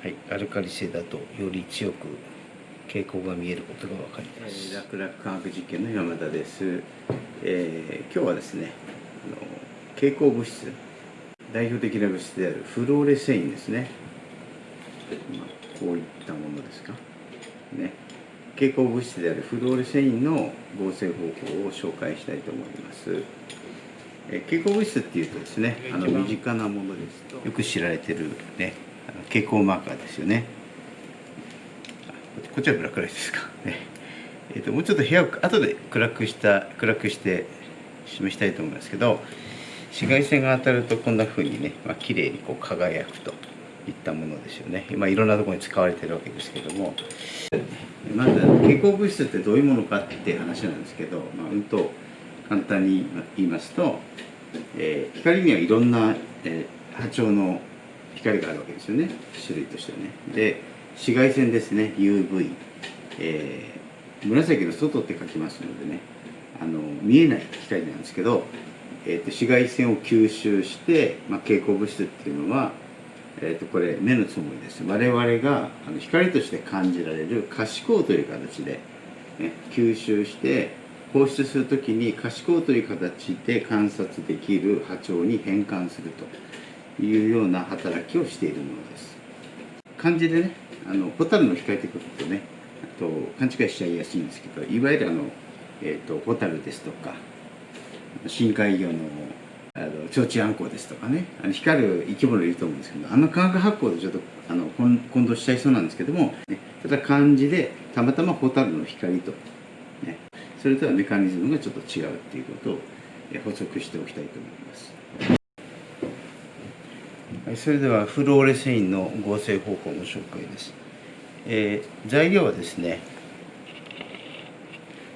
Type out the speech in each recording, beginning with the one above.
はい、アルカリ性だとより強く傾向が見えることが分かります。楽々科学実験の山田です、えー今日はですねあの蛍光物質代表的な物質であるフローレセインですね、まあ、こういったものですか。ね。蛍光物質であるフローレセインの合成方法を紹介したいと思います。えー蛍光物質っていうとですねあの身近なものです。とよく知られてるね蛍光マーカーですよね。こっちはブラックライトですか。ね。えー、ともうちょっと部屋を後で暗くした暗くして示したいと思いますけど紫外線が当たるとこんな風にね、まあ綺麗にこう輝くといったものですよね。今いろんなところに使われてるわけですけども。まず蛍光物質ってどういうものかっていう話なんですけど、まあ、うんと簡単に言いますと、えー光にはいろんな、えー波長の光があるわけですよね。種類としてはね。で紫外線ですね。UV、えー紫の外って書きますのでね。あの見えない光なんですけど、えーと紫外線を吸収して、まあ、蛍光物質っていうのは、えー、とこれ目のつもりです。我々があの光として感じられる可視光という形で、ね、吸収して放出するときに可視光という形で観察できる波長に変換すると。いうような働きをしているものです漢字でねあのホタルの光って書くとねあと勘違いしちゃいやすいんですけどいわゆるあの、えー、とホタルですとか深海魚のあのチョウチアンコウですとかねあの光る生き物いると思うんですけどあの化学発光でちょっとあの混混同しちゃいそうなんですけども、ね、ただ漢字でたまたまホタルの光と、ね、それとはメカニズムがちょっと違うっていうことを補足しておきたいと思います。それではフローレセインの合成方法の紹介です。えー材料はですね、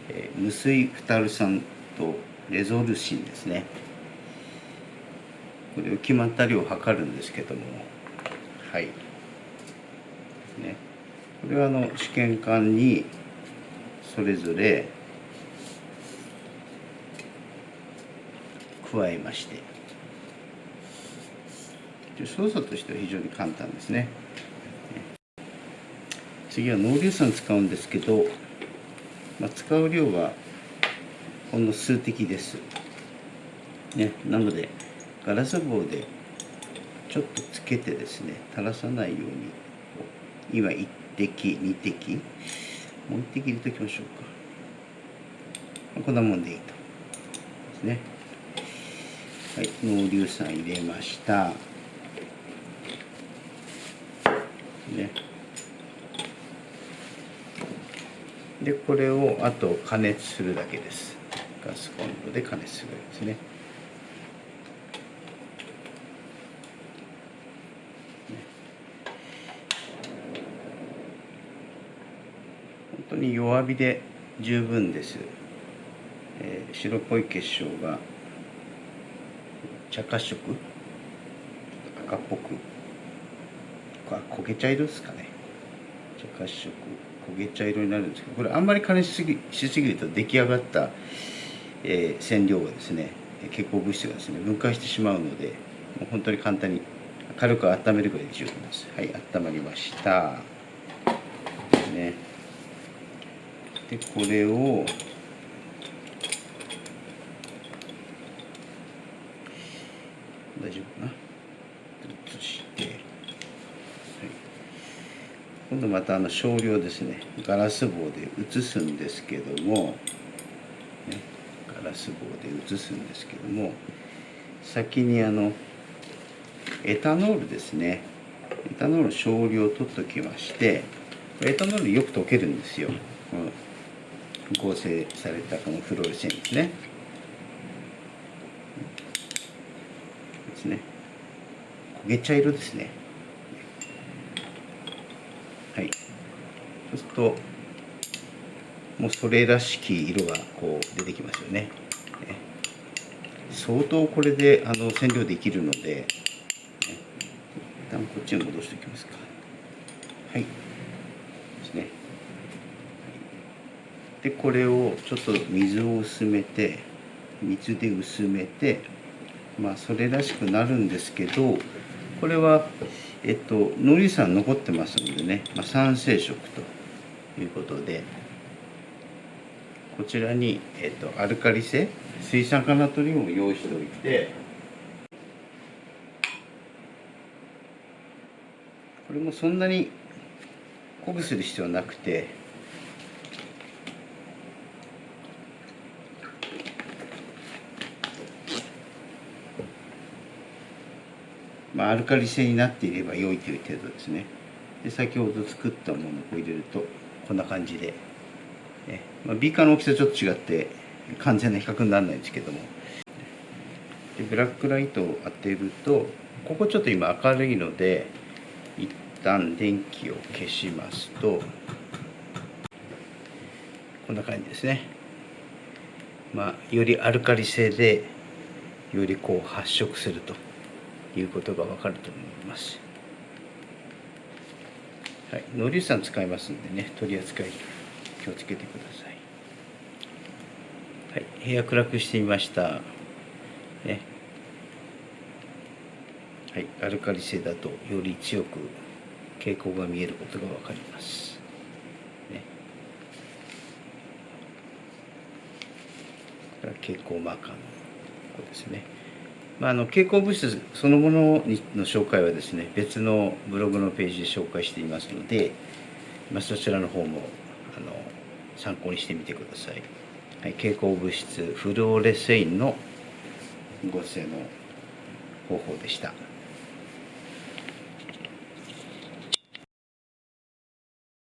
えー無水フタル酸とレゾルシンですね。これを決まった量を測るんですけども、はい。ね、これはあの試験管にそれぞれ加えまして、で操作としては非常に簡単ですね。次は濃硫酸使うんですけど、まあ、使う量はほんの数滴です。ね、なのでガラス棒でちょっとつけてですね垂らさないように今1滴2滴もう1滴入れておきましょうか。こんなもんでいいと。ですね。はい濃硫酸入れました。ね。でこれをあと加熱するだけです。ガスコンロで加熱するだけですね。本当に弱火で十分です、えー白っぽい結晶が茶褐色？赤っぽくあ焦げ茶色ですかね。茶褐色焦げ茶色になるんですけどこれあんまり加熱しすぎしすぎると出来上がった、えー染料がですね蛍光物質がですね分解してしまうのでもう本当に簡単に軽く温めるぐらいで十分です。はい温まりました。ね。でこれを大丈夫かな移して、はい、今度またあの少量ですね。ガラス棒で移すんですけども、ね、ガラス棒で移すんですけども。先にあのエタノールですね。エタノール少量取っときましてエタノールよく溶けるんですよ、うん。合成されたこのフローレセンですね。ですね。焦げ茶色ですねはいそうするともうそれらしき色がこう出てきますよね。相当これであの染料できるので、一旦こっちに戻しておきますか。はい。ですね。でこれをちょっと水を薄めて水で薄めてまあそれらしくなるんですけどこれはえっとノリ酸残ってますのでね、まあ、酸性色と。いうことでこちらに、えっと、アルカリ性水酸化ナトリウムを用意しておいてこれもそんなに濃くする必要なくてまあ、アルカリ性になっていれば良いという程度ですね。で先ほど作ったものを入れるとこんな感じで、ね。まあ、ビーカーの大きさちょっと違って完全な比較にならないんですけども。でブラックライトを当てるとここちょっと今明るいので一旦電気を消しますとこんな感じですね。まあよりアルカリ性でよりこう発色するということがわかると思います。はい、ノリ酸使いますんでね、取り扱い気をつけてください。はい、部屋暗くしてみました。ね。はい、アルカリ性だとより強く傾向が見えることがわかります。ね。蛍光マーカーのここですね。まあ、あの蛍光物質そのものにの紹介はですね別のブログのページで紹介していますので、まあ、そちらの方もあの参考にしてみてください、はい、蛍光物質フルオレセインの合成の方法でした。